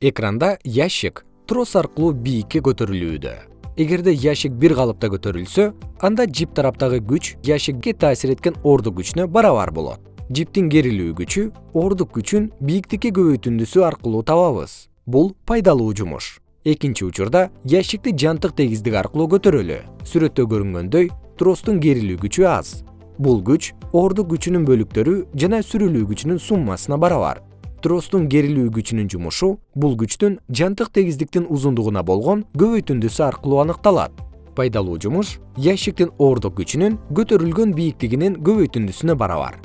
экранда ящик трос аркылуу бийикке көтөрүлүүдө. Эгерде ящик бир калыпта көтөрүлсө анда жип тараптагы күч ящикке таасир эткен ордук күчүнө барабар болот. Жиптин керилүү күчү ордук күчүн бийиктикке көбөйтүндүсү аркылуу табабыз. Бул пайдалуу жумуш. Экинчи учурда ящикти жантык тегиздик аркылуу көтөрөлү. Сүрөттө көрүнгөндөй тростун керилүү күчү аз. Бул күч ордук күчүнүн бөлүктөрү жана сүрүлүү күчүнүн суммасына барабар тростун керилүү күчүнүн жумушу бул күчтүн жантык тегиздиктин узундугуна болгон көбөйтүндүсү аркылуу аныкталат. Пайдалуу жумуш ящиктин ордук күчүнүн көтөрүлгөн бийиктигинин көбөйтүндүсүнө барабар